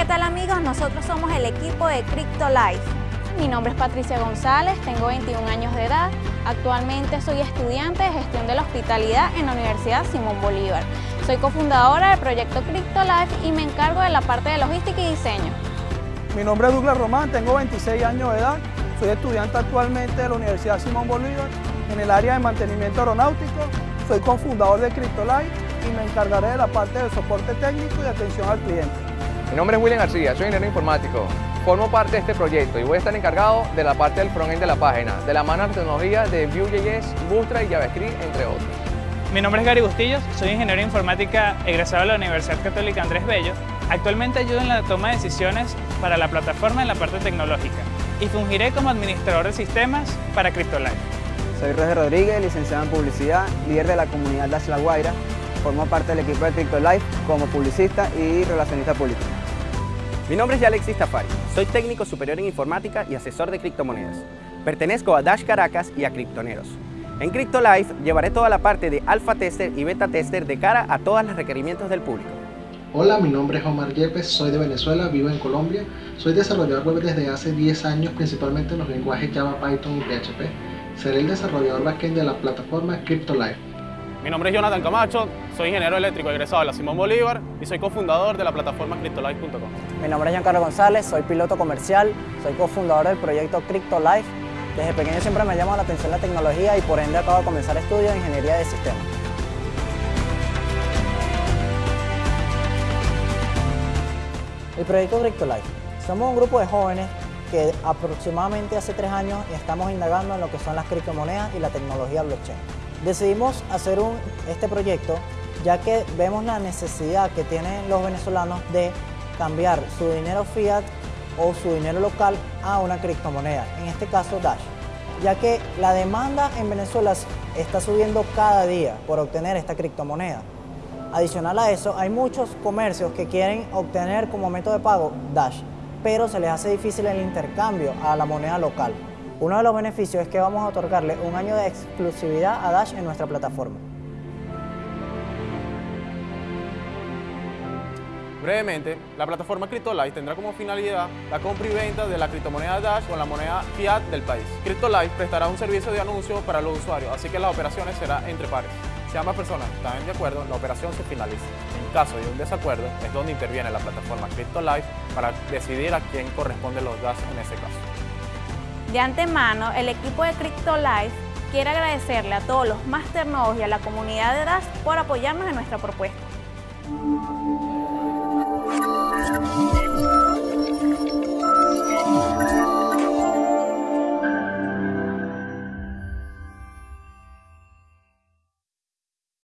¿qué tal amigos? Nosotros somos el equipo de Crypto Life. Mi nombre es Patricia González, tengo 21 años de edad. Actualmente soy estudiante de gestión de la hospitalidad en la Universidad Simón Bolívar. Soy cofundadora del proyecto Crypto Life y me encargo de la parte de logística y diseño. Mi nombre es Douglas Román, tengo 26 años de edad. Soy estudiante actualmente de la Universidad Simón Bolívar en el área de mantenimiento aeronáutico. Soy cofundador de Crypto Life y me encargaré de la parte de soporte técnico y atención al cliente. Mi nombre es William García, soy ingeniero informático. Formo parte de este proyecto y voy a estar encargado de la parte del frontend de la página, de la mano de tecnología de Vue.js, Bootstrap y JavaScript, entre otros. Mi nombre es Gary Bustillos, soy ingeniero informática egresado de la Universidad Católica Andrés Bello. Actualmente ayudo en la toma de decisiones para la plataforma en la parte tecnológica y fungiré como administrador de sistemas para CryptoLife. Soy Roger Rodríguez, licenciado en publicidad, líder de la comunidad Dash La Guaira. Formo parte del equipo de CryptoLife como publicista y relacionista público. Mi nombre es Alexis Tafari, soy técnico superior en informática y asesor de criptomonedas. Pertenezco a Dash Caracas y a Criptoneros. En CryptoLife llevaré toda la parte de alfa tester y beta tester de cara a todos los requerimientos del público. Hola, mi nombre es Omar Yepes, soy de Venezuela, vivo en Colombia. Soy desarrollador web desde hace 10 años, principalmente en los lenguajes Java, Python y PHP. Seré el desarrollador backend de la plataforma CryptoLife. Mi nombre es Jonathan Camacho, soy ingeniero eléctrico egresado de la Simón Bolívar y soy cofundador de la plataforma CryptoLife.com. Mi nombre es Giancarlo González, soy piloto comercial, soy cofundador del proyecto CryptoLife. Desde pequeño siempre me llama la atención la tecnología y por ende acabo de comenzar estudios de ingeniería de sistemas. El proyecto CryptoLife. Somos un grupo de jóvenes que aproximadamente hace tres años estamos indagando en lo que son las criptomonedas y la tecnología blockchain. Decidimos hacer este proyecto ya que vemos la necesidad que tienen los venezolanos de cambiar su dinero fiat o su dinero local a una criptomoneda, en este caso Dash, ya que la demanda en Venezuela está subiendo cada día por obtener esta criptomoneda. Adicional a eso, hay muchos comercios que quieren obtener como método de pago Dash, pero se les hace difícil el intercambio a la moneda local. Uno de los beneficios es que vamos a otorgarle un año de exclusividad a Dash en nuestra plataforma. Brevemente, la plataforma CryptoLife tendrá como finalidad la compra y venta de la criptomoneda Dash con la moneda fiat del país. CryptoLife prestará un servicio de anuncio para los usuarios, así que las operaciones serán entre pares. Si ambas personas están de acuerdo, la operación se finaliza. En caso de un desacuerdo, es donde interviene la plataforma CryptoLife para decidir a quién corresponden los Dash en ese caso. De antemano, el equipo de CryptoLife quiere agradecerle a todos los Master Nodes y a la comunidad de DAS por apoyarnos en nuestra propuesta.